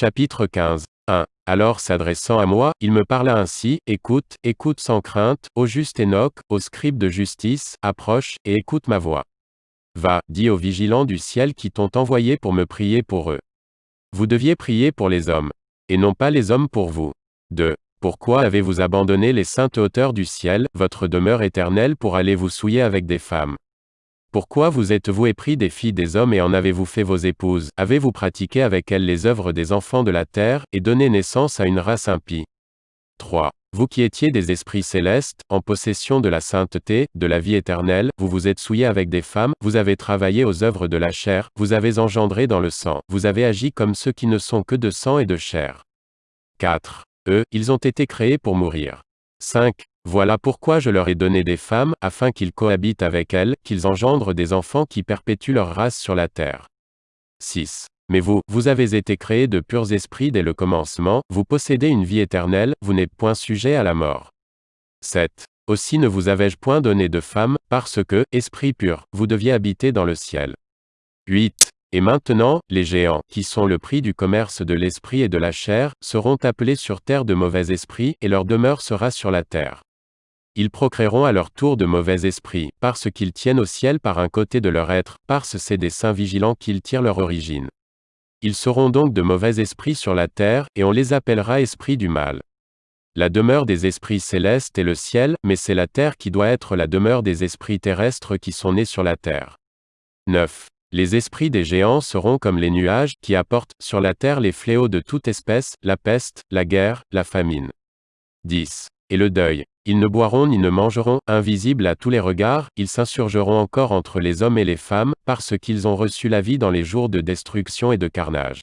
Chapitre 15. 1. Alors s'adressant à moi, il me parla ainsi, Écoute, écoute sans crainte, ô juste Enoch, ô scribe de justice, approche, et écoute ma voix. Va, dis aux vigilants du ciel qui t'ont envoyé pour me prier pour eux. Vous deviez prier pour les hommes, et non pas les hommes pour vous. 2. Pourquoi avez-vous abandonné les saintes hauteurs du ciel, votre demeure éternelle pour aller vous souiller avec des femmes? Pourquoi vous êtes-vous épris des filles des hommes et en avez-vous fait vos épouses? Avez-vous pratiqué avec elles les œuvres des enfants de la terre, et donné naissance à une race impie? 3. Vous qui étiez des esprits célestes, en possession de la sainteté, de la vie éternelle, vous vous êtes souillés avec des femmes, vous avez travaillé aux œuvres de la chair, vous avez engendré dans le sang, vous avez agi comme ceux qui ne sont que de sang et de chair. 4. Eux, ils ont été créés pour mourir. 5. Voilà pourquoi je leur ai donné des femmes, afin qu'ils cohabitent avec elles, qu'ils engendrent des enfants qui perpétuent leur race sur la terre. 6. Mais vous, vous avez été créés de purs esprits dès le commencement, vous possédez une vie éternelle, vous n'êtes point sujet à la mort. 7. Aussi ne vous avais-je point donné de femmes, parce que, esprit pur, vous deviez habiter dans le ciel. 8. Et maintenant, les géants, qui sont le prix du commerce de l'esprit et de la chair, seront appelés sur terre de mauvais esprits, et leur demeure sera sur la terre. Ils procréeront à leur tour de mauvais esprits, parce qu'ils tiennent au ciel par un côté de leur être, parce c'est des saints vigilants qu'ils tirent leur origine. Ils seront donc de mauvais esprits sur la terre, et on les appellera esprits du mal. La demeure des esprits célestes est le ciel, mais c'est la terre qui doit être la demeure des esprits terrestres qui sont nés sur la terre. 9. Les esprits des géants seront comme les nuages, qui apportent, sur la terre les fléaux de toute espèce, la peste, la guerre, la famine. 10. Et le deuil. Ils ne boiront ni ne mangeront, invisibles à tous les regards, ils s'insurgeront encore entre les hommes et les femmes, parce qu'ils ont reçu la vie dans les jours de destruction et de carnage.